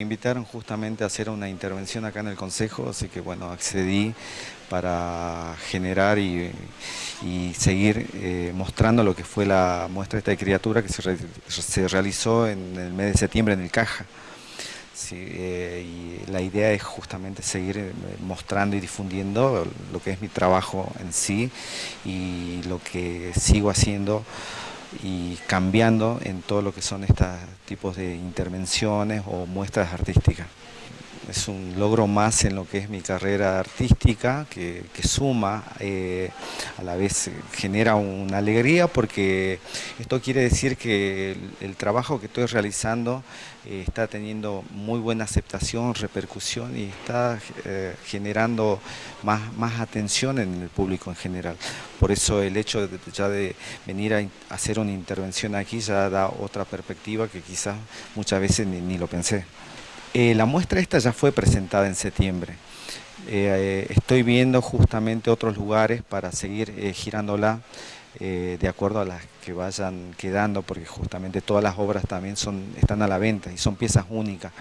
Me invitaron justamente a hacer una intervención acá en el Consejo, así que bueno, accedí para generar y, seguir eh, mostrando lo que fue la muestra de esta criatura que se, realizó en el mes de septiembre en el Caja. Eh, la idea es justamente seguir eh, mostrando y difundiendo lo que es mi trabajo en sí y lo que sigo haciendo y cambiando en todo lo que son estos tipos de intervenciones o muestras artísticas es un logro más en lo que es mi carrera artística, que, suma, eh, a la vez genera una alegría porque esto quiere decir que el, trabajo que estoy realizando eh, está teniendo muy buena aceptación, repercusión y está eh, generando más, más atención en el público en general. Por eso el hecho de, ya de venir a hacer una intervención aquí ya da otra perspectiva que quizás muchas veces ni lo pensé. Eh, la muestra esta ya fue presentada en septiembre. Eh, eh, estoy viendo justamente otros lugares para seguir girándola de acuerdo a las que vayan quedando, porque justamente todas las obras también son, están a la venta y son piezas únicas.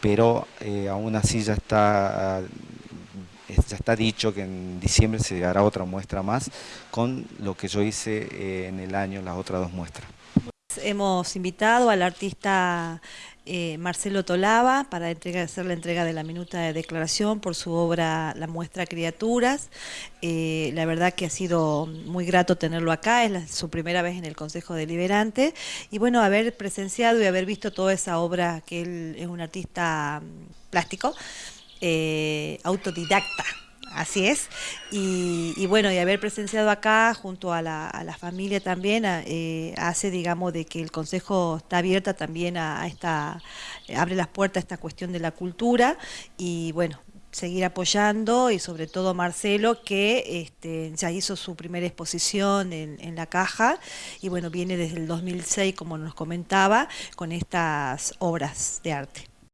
Pero aún así ya está, ya está dicho que en diciembre se hará otra muestra más con lo que yo hice en el año, las otras dos muestras. Hemos invitado al artista eh, Marcelo Tolaba para hacer la entrega de la minuta de declaración por su obra La muestra Criaturas. Eh, la verdad que ha sido muy grato tenerlo acá, es su primera vez en el Consejo Deliberante y bueno, haber presenciado y haber visto toda esa obra que él es un artista mm, plástico, eh, autodidacta. Así es. Y, bueno, y haber presenciado acá junto a la, familia también eh, hace, digamos, de que el Consejo está abierta también a, esta, abre las puertas a esta cuestión de la cultura y bueno, seguir apoyando y sobre todo Marcelo que este, ya hizo su primera exposición en, en, la caja y bueno, viene desde el 2006 como nos comentaba con estas obras de arte.